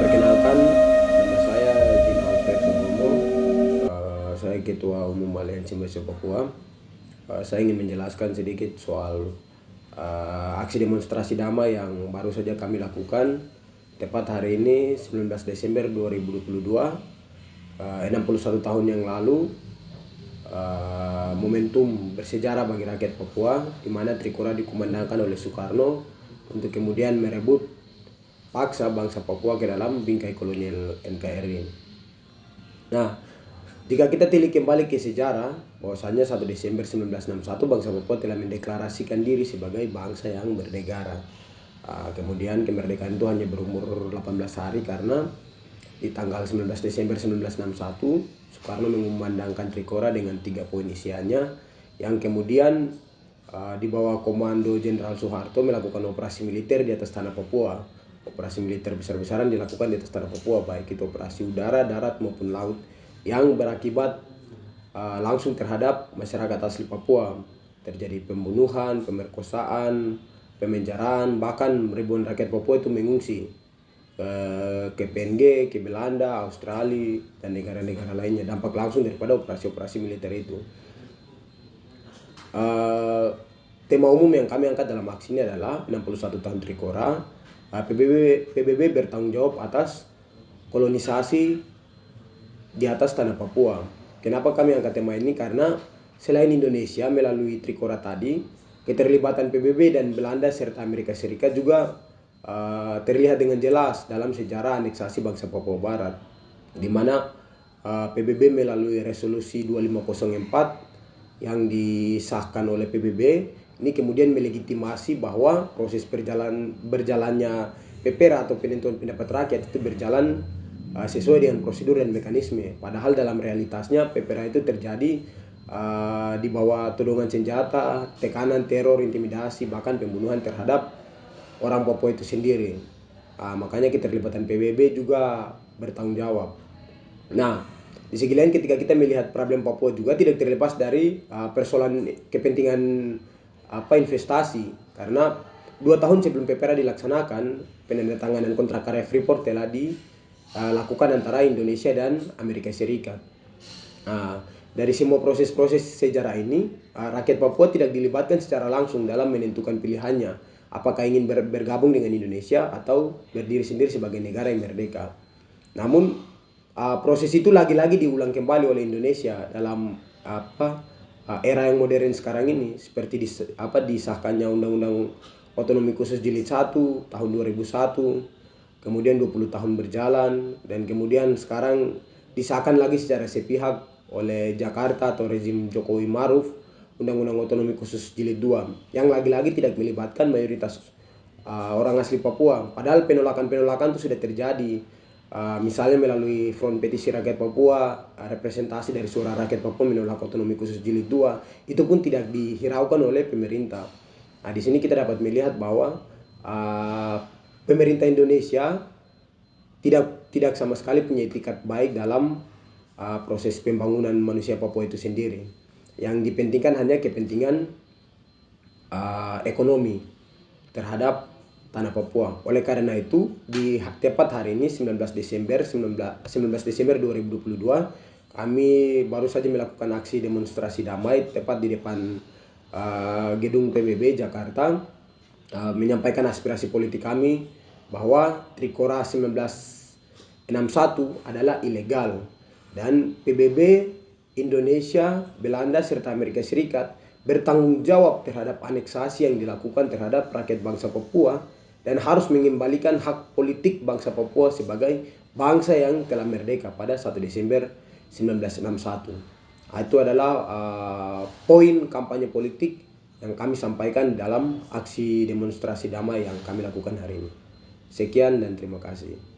Perkenalkan, saya Jino Alfred. Uh, saya Ketua Umum Aliansi Mahasiswa Papua. Uh, saya ingin menjelaskan sedikit soal uh, aksi demonstrasi damai yang baru saja kami lakukan tepat hari ini 19 Desember 2022 uh, 61 tahun yang lalu uh, momentum bersejarah bagi rakyat Papua di mana Trikora dikumandangkan oleh Soekarno untuk kemudian merebut paksa bangsa Papua ke dalam bingkai kolonial NKRI. Nah, jika kita tilik kembali ke sejarah, bahwasanya 1 Desember 1961 bangsa Papua telah mendeklarasikan diri sebagai bangsa yang bernegara. Uh, kemudian kemerdekaan itu hanya berumur 18 hari karena di tanggal 19 Desember 1961 Soekarno mengumandangkan Trikora dengan tiga poin isiannya yang kemudian uh, di bawah komando Jenderal Soeharto melakukan operasi militer di atas tanah Papua. Operasi militer besar-besaran dilakukan di atas tanah Papua baik itu operasi udara, darat maupun laut yang berakibat uh, langsung terhadap masyarakat asli Papua. Terjadi pembunuhan, pemerkosaan, pemenjaraan bahkan ribuan rakyat Papua itu mengungsi ke, ke PNG, ke Belanda, Australia dan negara-negara lainnya dampak langsung daripada operasi-operasi militer itu. Uh, tema umum yang kami angkat dalam aksi ini adalah 61 tahun Trikora PBB, ah, PBB bertanggung jawab atas kolonisasi di atas tanah Papua. Kenapa kami angkat tema ini? Karena selain Indonesia melalui Trikora tadi, keterlibatan PBB dan Belanda serta Amerika Serikat juga uh, terlihat dengan jelas dalam sejarah aneksasi bangsa Papua Barat, di mana uh, ah, PBB melalui resolusi 2504 yang disahkan oleh PBB ini kemudian melegitimasi bahwa proses berjalan berjalannya PPRA atau penentuan pendapat rakyat itu berjalan uh, sesuai dengan prosedur dan mekanisme. Padahal dalam realitasnya PPRA itu terjadi uh, di bawah todongan senjata, tekanan, teror, intimidasi, bahkan pembunuhan terhadap orang Papua itu sendiri. Uh, makanya keterlibatan PBB juga bertanggung jawab. Nah, di segi lain ketika kita melihat problem Papua juga tidak terlepas dari uh, persoalan kepentingan apa investasi karena dua tahun sebelum PPRA dilaksanakan penandatanganan kontrak karya Freeport telah dilakukan uh, antara Indonesia dan Amerika Serikat. Uh, dari semua proses-proses sejarah ini, rakyat Papua tidak dilibatkan secara langsung dalam menentukan pilihannya apakah ingin ber bergabung dengan Indonesia atau berdiri sendiri sebagai negara yang merdeka. Namun uh, proses itu lagi-lagi diulang kembali oleh Indonesia dalam apa uh, era yang modern sekarang ini seperti dis, apa disahkannya undang-undang otonomi khusus jilid 1 tahun 2001 kemudian 20 tahun berjalan dan kemudian sekarang disahkan lagi secara sepihak oleh Jakarta atau rezim Jokowi Maruf undang-undang otonomi khusus jilid 2 yang lagi-lagi tidak melibatkan mayoritas uh, orang asli Papua padahal penolakan-penolakan itu sudah terjadi Uh, misalnya melalui Front Petisi Rakyat Papua, uh, representasi dari suara rakyat Papua menolak otonomi khusus jilid 2, itu pun tidak dihiraukan oleh pemerintah. Nah, di sini kita dapat melihat bahwa uh, pemerintah Indonesia tidak tidak sama sekali punya etikat baik dalam uh, proses pembangunan manusia Papua itu sendiri. Yang dipentingkan hanya kepentingan uh, ekonomi terhadap tanah Papua. Oleh karena itu, di tepat hari ini 19 Desember 19, 19 Desember 2022 kami baru saja melakukan aksi demonstrasi damai tepat di depan uh, gedung PBB Jakarta uh, menyampaikan aspirasi politik kami bahwa Trikora 1961 adalah ilegal dan PBB Indonesia, Belanda serta Amerika Serikat bertanggung jawab terhadap aneksasi yang dilakukan terhadap rakyat bangsa Papua dan harus mengembalikan hak politik bangsa Papua sebagai bangsa yang telah merdeka pada 1 Desember 1961. Nah, itu adalah uh, poin kampanye politik yang kami sampaikan dalam aksi demonstrasi damai yang kami lakukan hari ini. Sekian dan terima kasih.